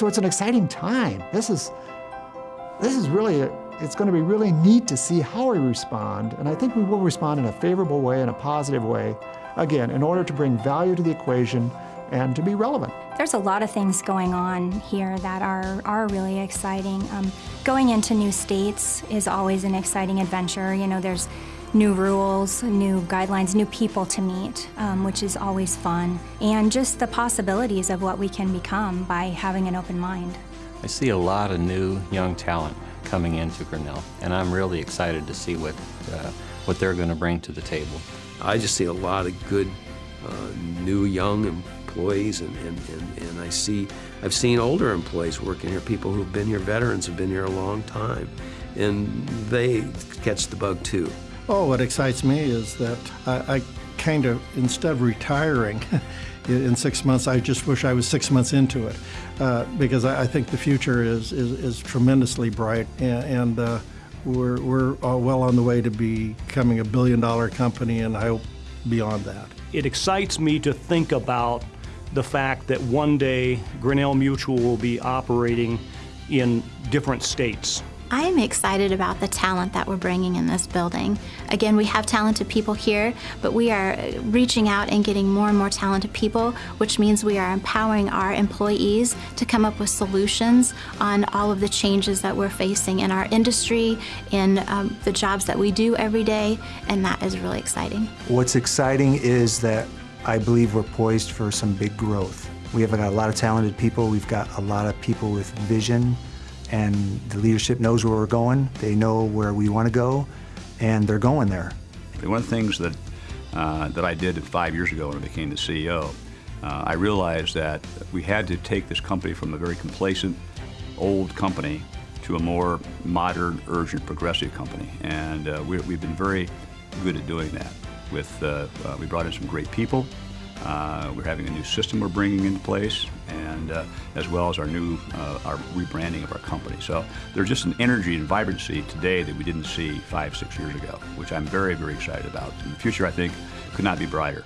So it's an exciting time. This is, this is really, a, it's going to be really neat to see how we respond, and I think we will respond in a favorable way, in a positive way, again, in order to bring value to the equation and to be relevant. There's a lot of things going on here that are, are really exciting. Um, going into new states is always an exciting adventure. You know, there's new rules, new guidelines, new people to meet, um, which is always fun, and just the possibilities of what we can become by having an open mind. I see a lot of new young talent coming into Grinnell, and I'm really excited to see what, uh, what they're going to bring to the table. I just see a lot of good uh, new young employees, and, and, and, and I see, I've seen older employees working here, people who've been here, veterans who've been here a long time, and they catch the bug too. Oh, what excites me is that I, I kind of, instead of retiring in six months, I just wish I was six months into it uh, because I, I, think the future is, is, is tremendously bright and, and uh, we're, we're well on the way to becoming a billion dollar company and I hope beyond that. It excites me to think about the fact that one day Grinnell Mutual will be operating in different states. I am excited about the talent that we're bringing in this building. Again, we have talented people here, but we are reaching out and getting more and more talented people, which means we are empowering our employees to come up with solutions on all of the changes that we're facing in our industry, in um, the jobs that we do every day, and that is really exciting. What's exciting is that I believe we're poised for some big growth. We have got a lot of talented people. We've got a lot of people with vision and the leadership knows where we're going. They know where we want to go, and they're going there. One of the things that, uh, that I did five years ago when I became the CEO, uh, I realized that we had to take this company from a very complacent, old company to a more modern, urgent, progressive company. And uh, we, have been very good at doing that. With, uh, uh, we brought in some great people, uh, we're having a new system we're bringing into place, and uh, as well as our new uh, our rebranding of our company. So there's just an energy and vibrancy today that we didn't see five, six years ago, which I'm very, very excited about. And the future, I think, could not be brighter.